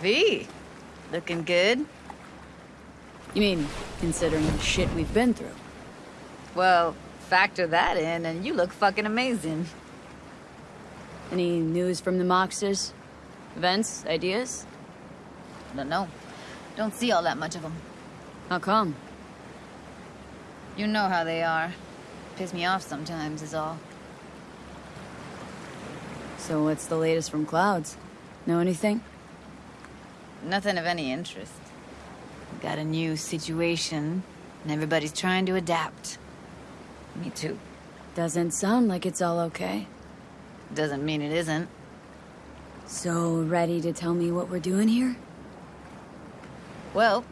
V, looking good. You mean, considering the shit we've been through? Well, factor that in and you look fucking amazing. Any news from the Moxes? Events? Ideas? Don't know. Don't see all that much of them. How come? You know how they are. Piss me off sometimes is all. So what's the latest from Clouds? Know anything? Nothing of any interest. Got a new situation, and everybody's trying to adapt. Me too. Doesn't sound like it's all okay. Doesn't mean it isn't. So, ready to tell me what we're doing here? Well,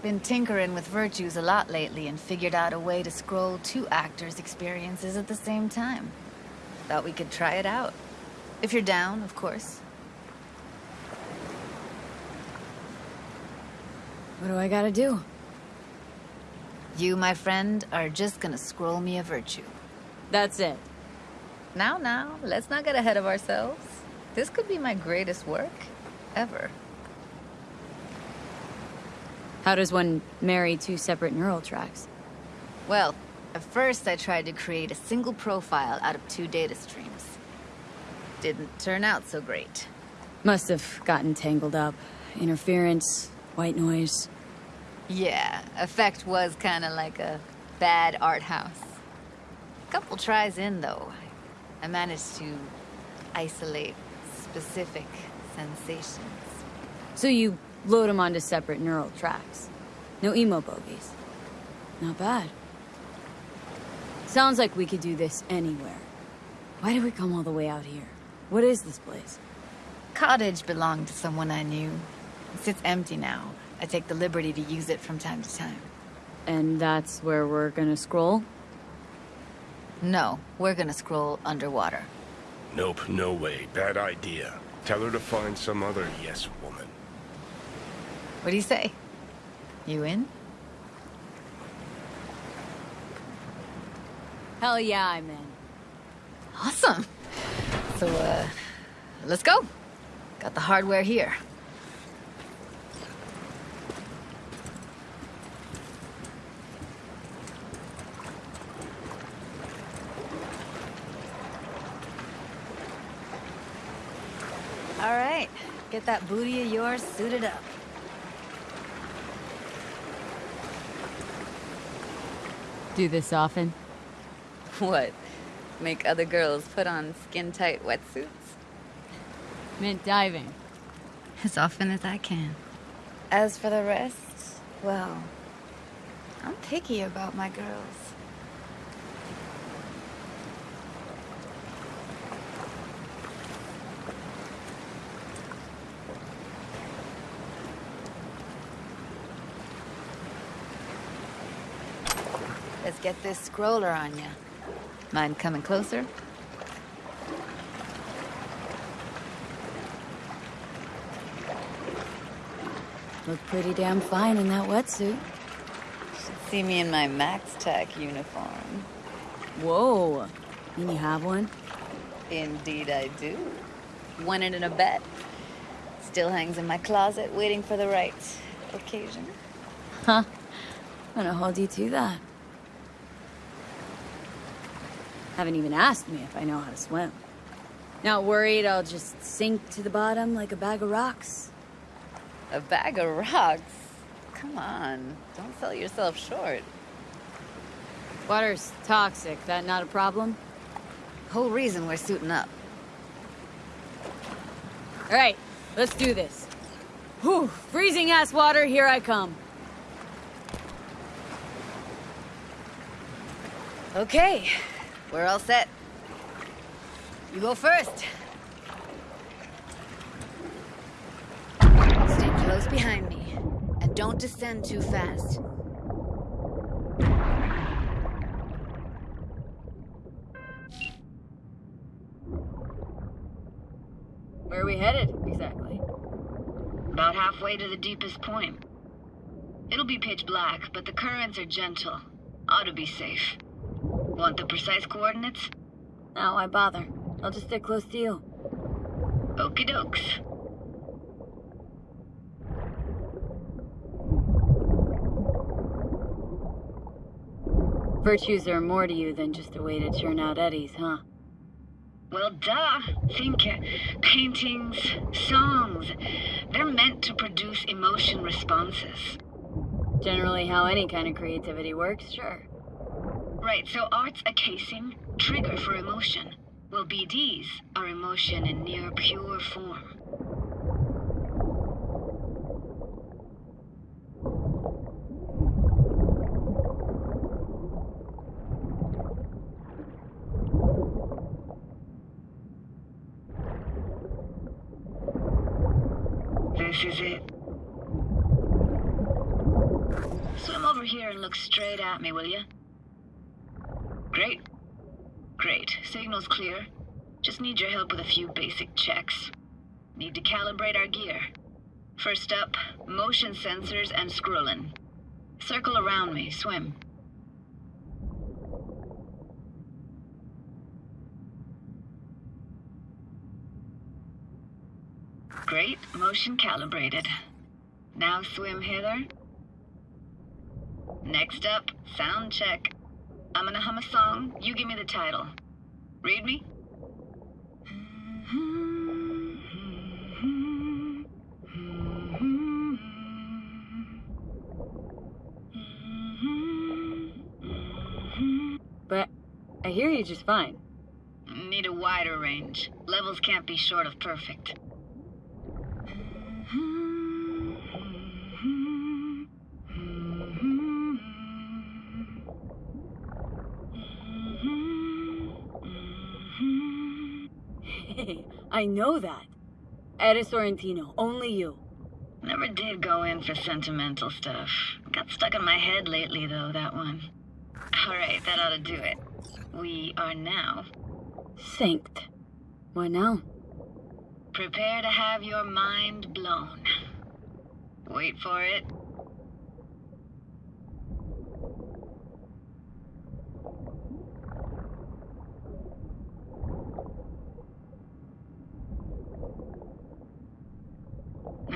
been tinkering with virtues a lot lately and figured out a way to scroll two actors' experiences at the same time. Thought we could try it out. If you're down, of course. What do I gotta do? You, my friend, are just gonna scroll me a virtue. That's it. Now, now, let's not get ahead of ourselves. This could be my greatest work ever. How does one marry two separate neural tracks? Well, at first I tried to create a single profile out of two data streams. Didn't turn out so great. Must have gotten tangled up. Interference, white noise. Yeah, effect was kind of like a bad art house. A couple tries in, though, I managed to isolate specific sensations. So you load them onto separate neural tracks. No emo bogies. Not bad. Sounds like we could do this anywhere. Why did we come all the way out here? What is this place? Cottage belonged to someone I knew. It sits empty now. I take the liberty to use it from time to time. And that's where we're gonna scroll? No, we're gonna scroll underwater. Nope, no way. Bad idea. Tell her to find some other yes woman. What do you say? You in? Hell yeah, I'm in. Awesome. So, uh, let's go. Got the hardware here. All right, get that booty of yours suited up. Do this often? What? Make other girls put on skin-tight wetsuits? Mint diving. As often as I can. As for the rest, well, I'm picky about my girls. Let's get this scroller on you. Mind coming closer? Look pretty damn fine in that wetsuit. Should See me in my MaxTac uniform. Whoa. And you have one? Indeed I do. Won it in a bet. Still hangs in my closet, waiting for the right occasion. Huh. I'm gonna hold you to that. Haven't even asked me if I know how to swim. Not worried I'll just sink to the bottom like a bag of rocks? A bag of rocks? Come on, don't sell yourself short. Water's toxic, that not a problem? Whole reason we're suiting up. Alright, let's do this. Whew, freezing ass water, here I come. Okay, we're all set. You go first. Stay close behind me, and don't descend too fast. Where are we headed, exactly? About halfway to the deepest point. It'll be pitch black, but the currents are gentle. Ought to be safe. Want the precise coordinates? No, why bother? I'll just stay close to you. Okie dokes. Virtues are more to you than just a way to churn out eddies, huh? Well, duh. Think uh, paintings, songs. They're meant to produce emotion responses. Generally how any kind of creativity works, sure. Right, so art's a casing, trigger for emotion. Well, BDs are emotion in near pure form. This is it. Swim over here and look straight at me, will you? Great. Signal's clear. Just need your help with a few basic checks. Need to calibrate our gear. First up, motion sensors and scrolling. Circle around me, swim. Great, motion calibrated. Now swim, Heather. Next up, sound check. I'm gonna hum a song. You give me the title. Read me? But I hear you just fine. Need a wider range. Levels can't be short of perfect. I know that. Eddie Sorrentino, only you. Never did go in for sentimental stuff. Got stuck in my head lately, though, that one. Alright, that ought to do it. We are now. Synced. What now? Prepare to have your mind blown. Wait for it.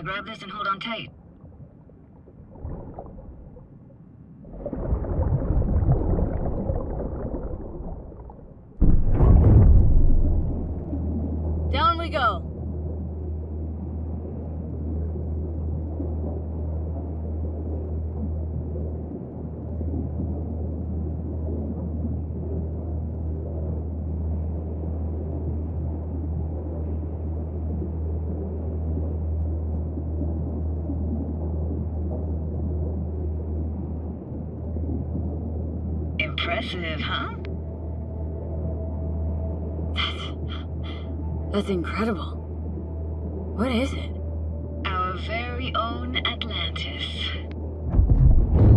Grab this and hold on tight. Down we go. Impressive, huh? That's incredible. What is it? Our very own Atlantis.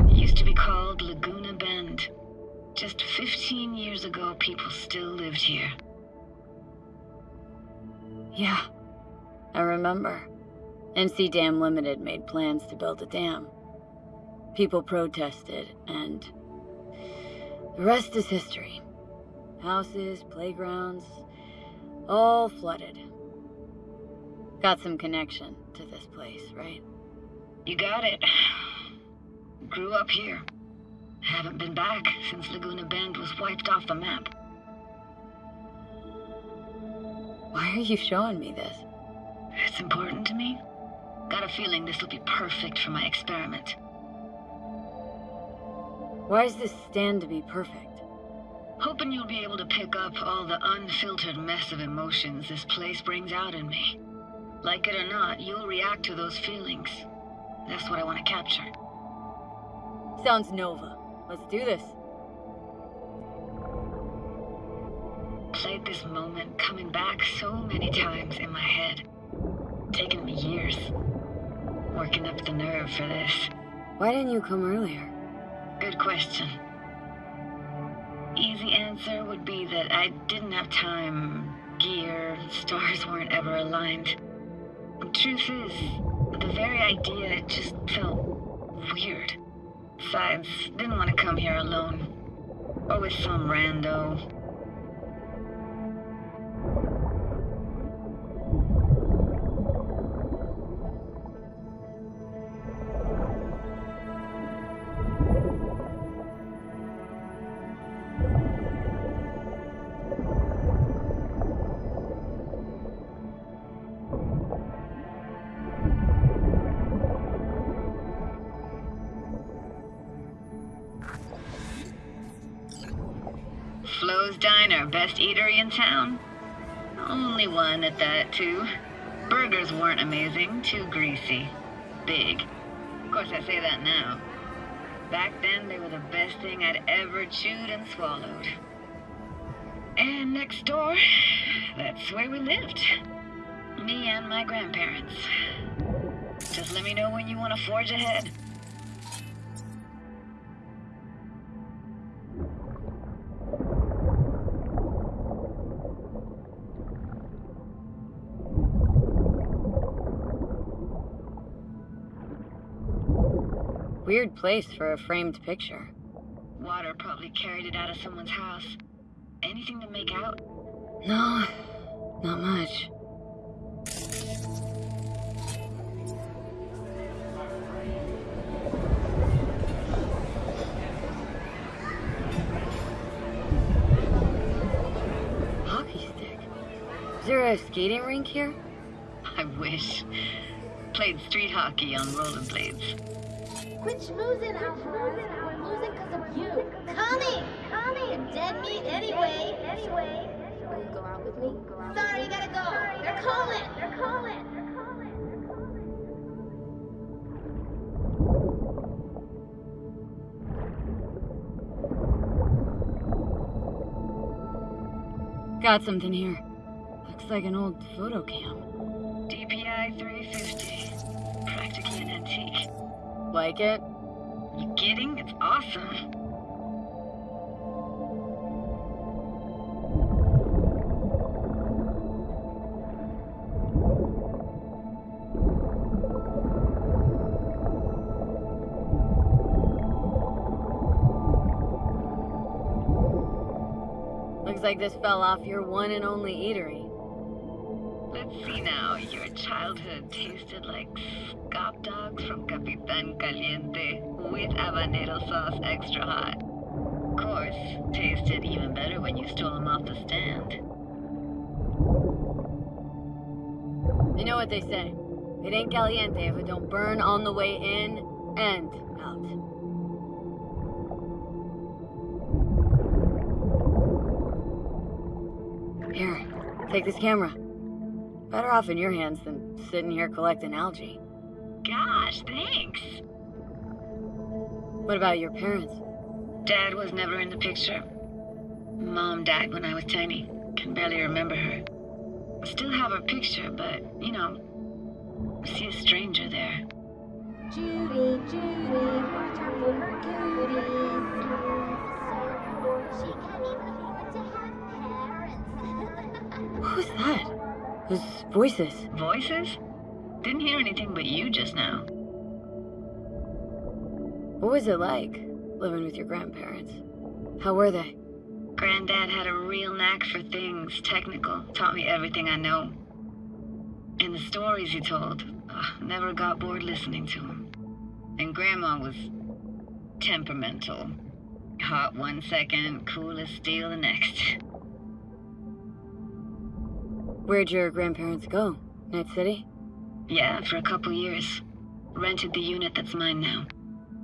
It Used to be called Laguna Bend. Just 15 years ago, people still lived here. Yeah, I remember. NC Dam Limited made plans to build a dam. People protested, and the rest is history. Houses, playgrounds, all flooded. Got some connection to this place, right? You got it. Grew up here. Haven't been back since Laguna Bend was wiped off the map. Why are you showing me this? It's important to me. Got a feeling this will be perfect for my experiment. Why does this stand to be perfect? Hoping you'll be able to pick up all the unfiltered mess of emotions this place brings out in me. Like it or not, you'll react to those feelings. That's what I want to capture. Sounds Nova. Let's do this. Played this moment coming back so many times in my head. Taken me years. Working up the nerve for this. Why didn't you come earlier? Good question. Easy answer would be that I didn't have time, gear, stars weren't ever aligned. Truth is, the very idea just felt weird. Besides, didn't want to come here alone. Or with some rando. Diner, best eatery in town? Only one at that, too. Burgers weren't amazing, too greasy. Big. Of course, I say that now. Back then, they were the best thing I'd ever chewed and swallowed. And next door, that's where we lived. Me and my grandparents. Just let me know when you want to forge ahead. Weird place for a framed picture. Water probably carried it out of someone's house. Anything to make out? No, not much. Hockey stick. Is there a skating rink here? I wish. Played street hockey on rollerblades. Quit schmoozing, Alvarez. We're losing because of you. Connie! Connie! You're dead meat anyway. Anyway. Will you go out with me? Sorry, you gotta go. They're calling. They're calling. They're calling. Got something here. Looks like an old photo cam. DPI 350. Like it? You kidding? It's awesome. Looks like this fell off your one and only eatery. See now. Your childhood tasted like scop dogs from Capitan Caliente with habanero sauce extra hot. Of course, tasted even better when you stole them off the stand. You know what they say. It ain't caliente if it don't burn on the way in and out. Here, take this camera. Better off in your hands than sitting here collecting algae. Gosh, thanks. What about your parents? Dad was never in the picture. Mom died when I was tiny. Can barely remember her. Still have her picture, but, you know, see a stranger there. Judy, Judy, watch out for her cuties. She can't even afford to have parents. Who's that? Those voices. Voices? Didn't hear anything but you just now. What was it like living with your grandparents? How were they? Granddad had a real knack for things technical, taught me everything I know. And the stories he told, ugh, never got bored listening to him. And Grandma was temperamental. Hot one second, cool as steel the next. Where'd your grandparents go? Night City? Yeah, for a couple years. Rented the unit that's mine now.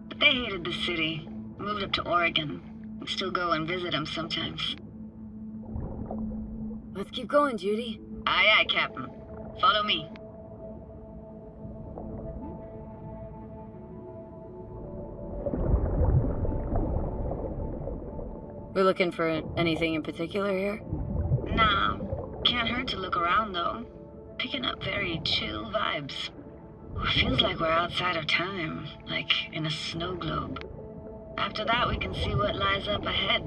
But they hated the city. Moved up to Oregon. We still go and visit them sometimes. Let's keep going, Judy. Aye, aye, Captain. Follow me. We're looking for anything in particular here? Nah, can't hurt to look around though. Picking up very chill vibes. Feels like we're outside of time, like in a snow globe. After that, we can see what lies up ahead.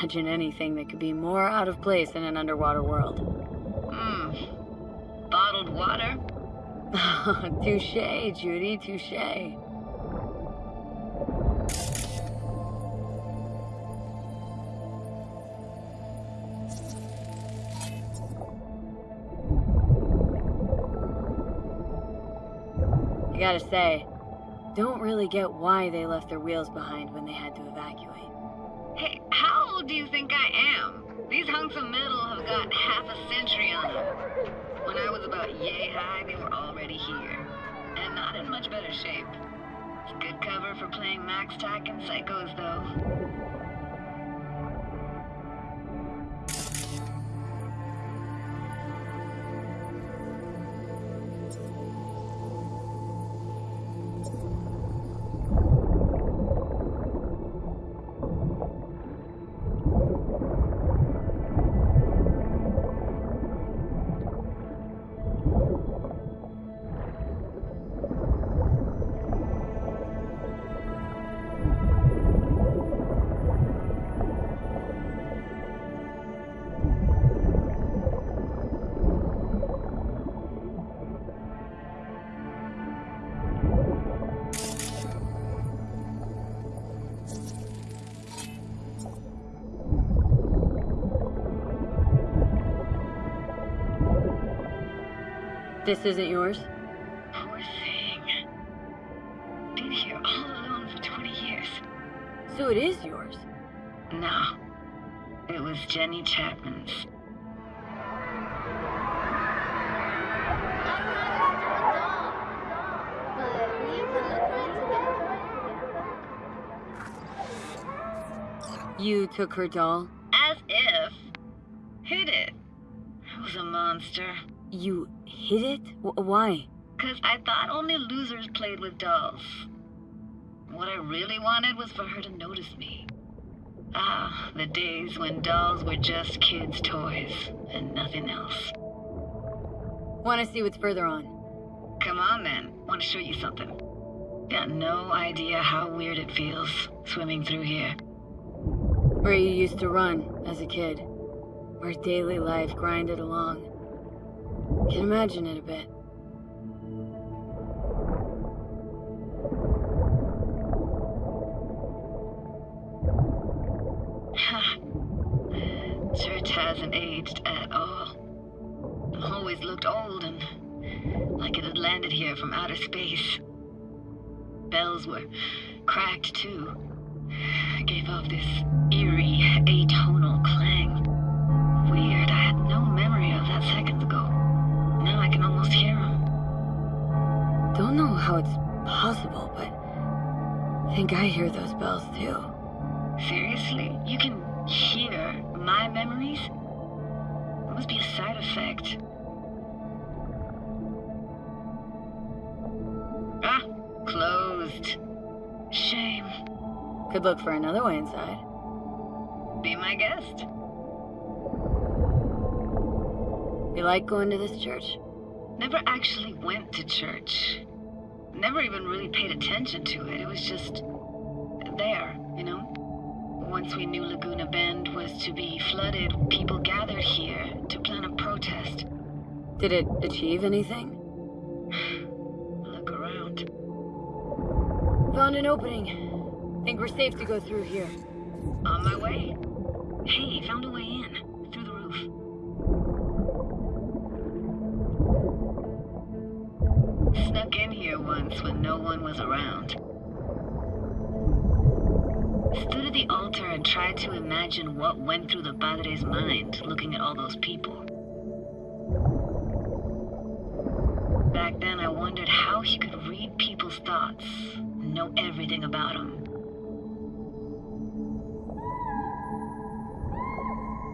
Imagine anything that could be more out of place in an underwater world. Hmm. Bottled water? touche, Judy, touche. I gotta say, don't really get why they left their wheels behind when they had to evacuate. Do you think I am? These hunks of metal have got half a century on them. When I was about yay high, they were already here. And not in much better shape. It's good cover for playing MaxTac and Psychos, though. This isn't yours? Poor thing. Been here all alone for 20 years. So it is yours? No. It was Jenny Chapman's. You took her doll? As if. Hid it. I was a monster. You hid it? W why? Because I thought only losers played with dolls. What I really wanted was for her to notice me. Ah, the days when dolls were just kids' toys and nothing else. Want to see what's further on? Come on then. Want to show you something. Got no idea how weird it feels swimming through here. Where you used to run as a kid. Where daily life grinded along. Imagine it a bit. Church hasn't aged at all. Always looked old and like it had landed here from outer space. Bells were cracked too. Gave off this eerie, atonal clang. Weird, I had no memory of that seconds how it's possible, but I think I hear those bells too. Seriously? You can hear my memories? It must be a side effect. Ah, closed. Shame. Could look for another way inside. Be my guest. You like going to this church? Never actually went to church. Never even really paid attention to it. It was just there, you know? Once we knew Laguna Bend was to be flooded, people gathered here to plan a protest. Did it achieve anything? Look around. Found an opening. Think we're safe to go through here. On my way. Hey, found a way in. Snuck in here once when no one was around. Stood at the altar and tried to imagine what went through the padre's mind looking at all those people. Back then, I wondered how he could read people's thoughts and know everything about them.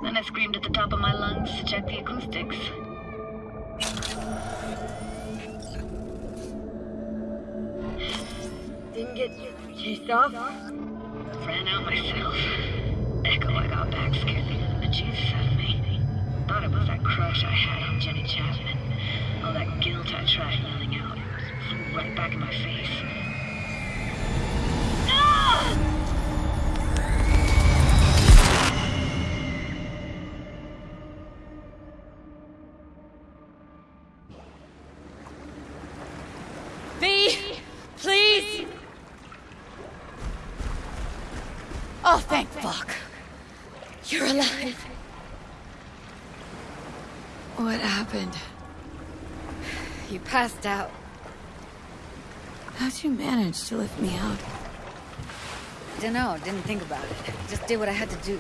Then I screamed at the top of my lungs to check the acoustics. Didn't get chased off? Ran out myself. Echo I got back scared the Jesus out of me. Thought it was that crush I had on Jenny Chapman. All that guilt I tried yelling out. Flew right back in my face. Passed out. How'd you manage to lift me out? Dunno, didn't think about it. Just did what I had to do.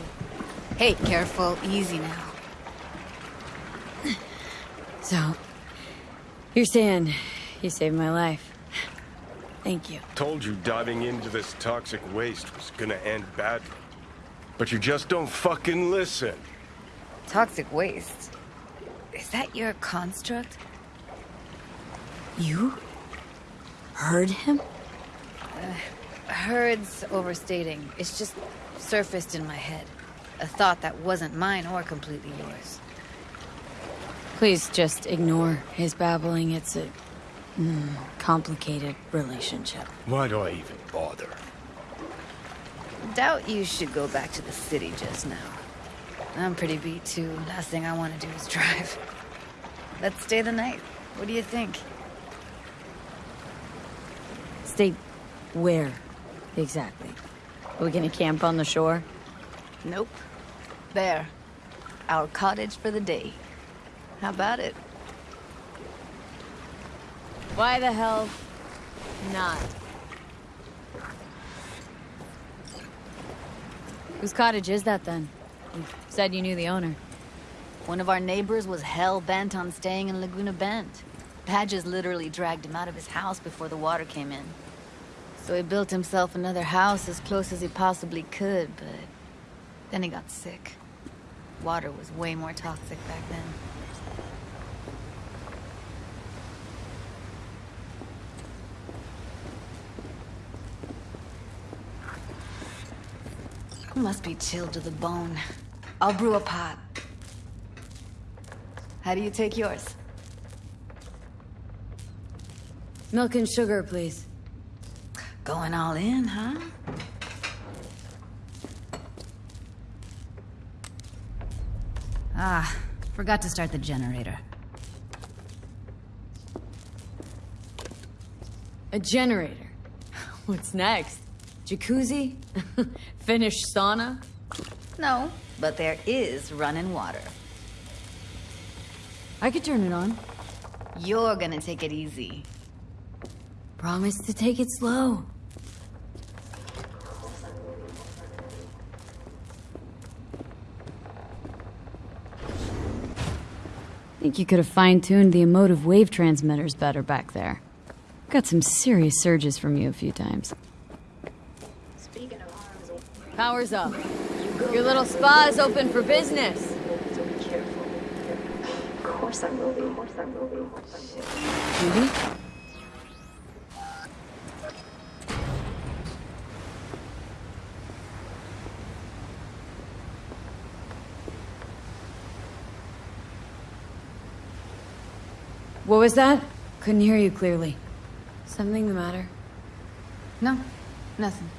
Hey, careful, easy now. So, you're saying you saved my life. Thank you. Told you diving into this toxic waste was gonna end badly. But you just don't fucking listen. Toxic waste. Is that your construct? You? Heard him? Heard's overstating. It's just surfaced in my head. A thought that wasn't mine or completely yours. Please just ignore his babbling. It's a mm, complicated relationship. Why do I even bother? Doubt you should go back to the city just now. I'm pretty beat too. Last thing I want to do is drive. Let's stay the night. What do you think? Stay where exactly? Are we gonna camp on the shore? Nope. There. Our cottage for the day. How about it? Why the hell not? Whose cottage is that then? You said you knew the owner. One of our neighbors was hell bent on staying in Laguna Bend. Padges literally dragged him out of his house before the water came in. So he built himself another house as close as he possibly could, but then he got sick. Water was way more toxic back then. Must be chilled to the bone. I'll brew a pot. How do you take yours? Milk and sugar, please. Going all in, huh? Ah, forgot to start the generator. A generator. What's next? Jacuzzi? Finnish sauna? No, but there is running water. I could turn it on. You're gonna take it easy. Promise to take it slow. Think you could have fine-tuned the emotive wave transmitters better back there. Got some serious surges from you a few times. Speaking of arms, oh, Power's up. Your little spa is open for business. so be careful. Of course I will be. Of course I will be. Judy? Was that? Couldn't hear you clearly. Something the matter? No, nothing.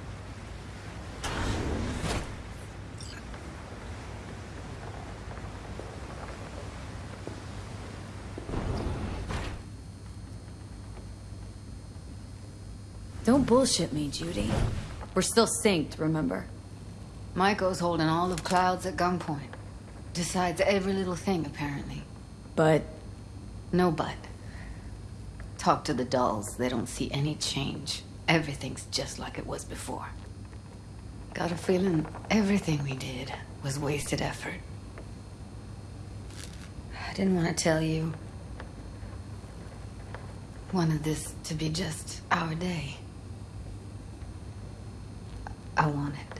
Don't bullshit me, Judy. We're still synced, remember? Maiko's holding all of Clouds at gunpoint. Decides every little thing, apparently. But No but. Talk to the dolls. They don't see any change. Everything's just like it was before. Got a feeling everything we did was wasted effort. I didn't want to tell you. Wanted this to be just our day. I want it.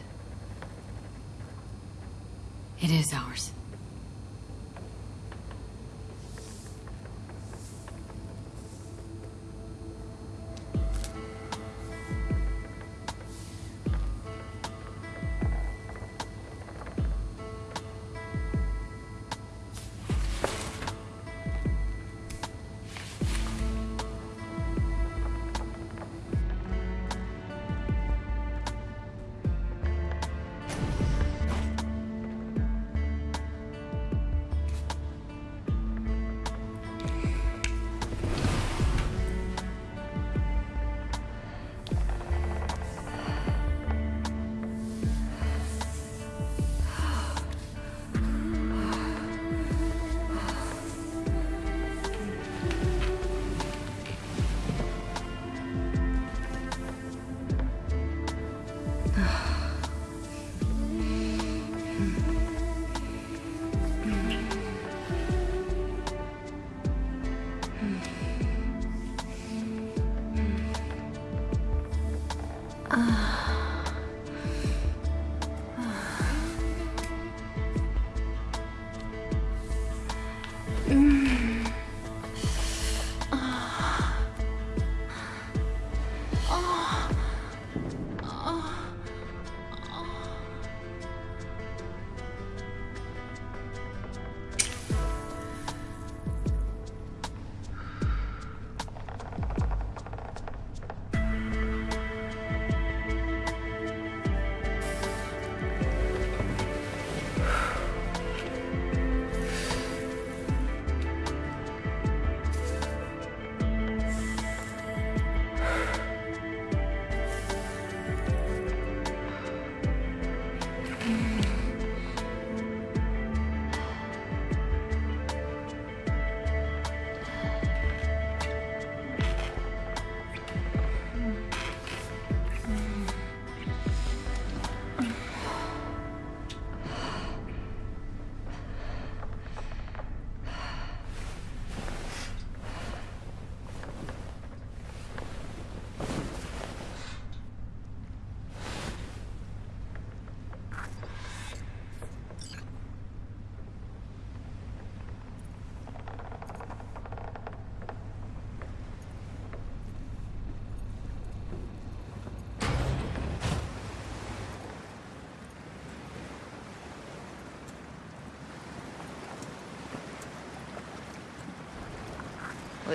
it is ours.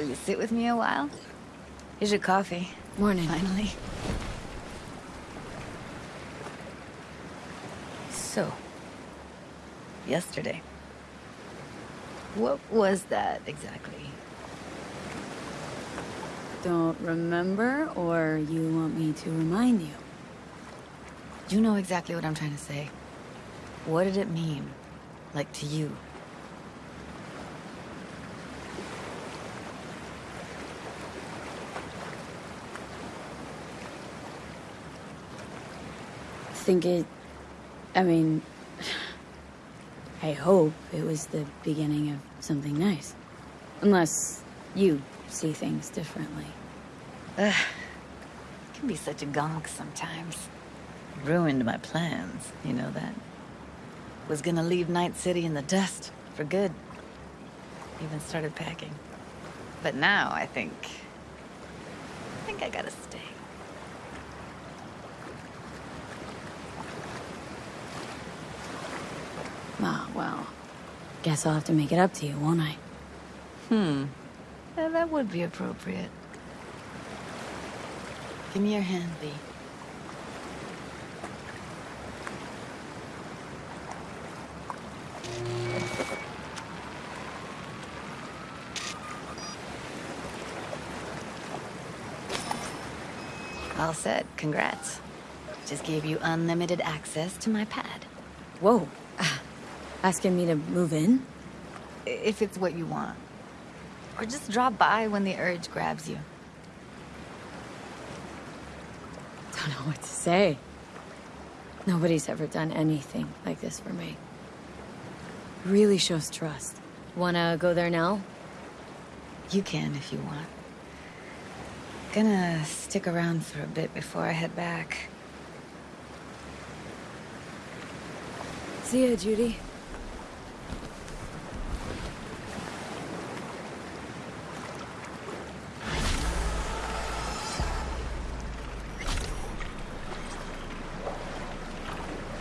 Will you sit with me a while? Here's your coffee. Morning. Finally. So, yesterday. What was that exactly? Don't remember, or you want me to remind you? You know exactly what I'm trying to say. What did it mean? Like to you? Think it. I mean. I hope it was the beginning of something nice. Unless you see things differently. Ugh. You can be such a gonk sometimes. Ruined my plans, you know that. Was gonna leave Night City in the dust for good. Even started packing. But now I think. I think I gotta stay. Well. Guess I'll have to make it up to you, won't I? Hmm. Yeah, that would be appropriate. Give me your hand, Lee. All set. Congrats. Just gave you unlimited access to my pad. Whoa. Asking me to move in? If it's what you want. Or just drop by when the urge grabs you. Don't know what to say. Nobody's ever done anything like this for me. Really shows trust. Wanna go there now? You can if you want. Gonna stick around for a bit before I head back. See ya, Judy.